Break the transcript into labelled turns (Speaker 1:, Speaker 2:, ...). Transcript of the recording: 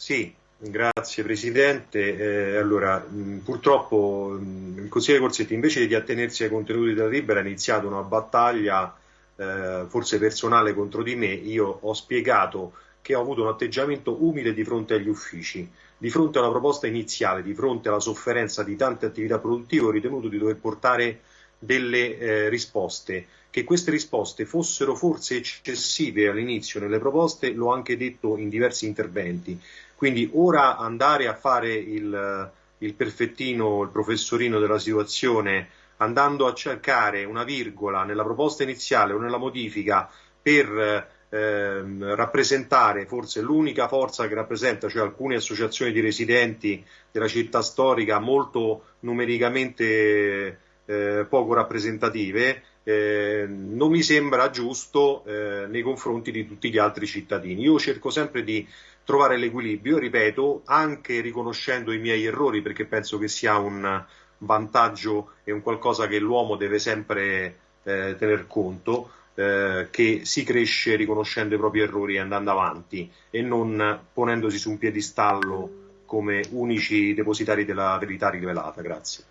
Speaker 1: Sì, grazie Presidente. Eh, allora, mh, purtroppo mh, il consigliere Corsetti invece di attenersi ai contenuti della Libera ha iniziato una battaglia eh, forse personale contro di me. Io ho spiegato che ho avuto un atteggiamento umile di fronte agli uffici. Di fronte alla proposta iniziale, di fronte alla sofferenza di tante attività produttive, ho ritenuto di dover portare delle eh, risposte. Che queste risposte fossero forse eccessive all'inizio nelle proposte, l'ho anche detto in diversi interventi. Quindi ora andare a fare il, il perfettino, il professorino della situazione, andando a cercare una virgola nella proposta iniziale o nella modifica per ehm, rappresentare forse l'unica forza che rappresenta, cioè alcune associazioni di residenti della città storica molto numericamente eh, poco rappresentative, eh, non mi sembra giusto eh, nei confronti di tutti gli altri cittadini. Io cerco sempre di trovare l'equilibrio, ripeto, anche riconoscendo i miei errori, perché penso che sia un vantaggio e un qualcosa che l'uomo deve sempre eh, tener conto, eh, che si cresce riconoscendo i propri errori e andando avanti e non ponendosi su un piedistallo come unici depositari della verità rivelata. Grazie.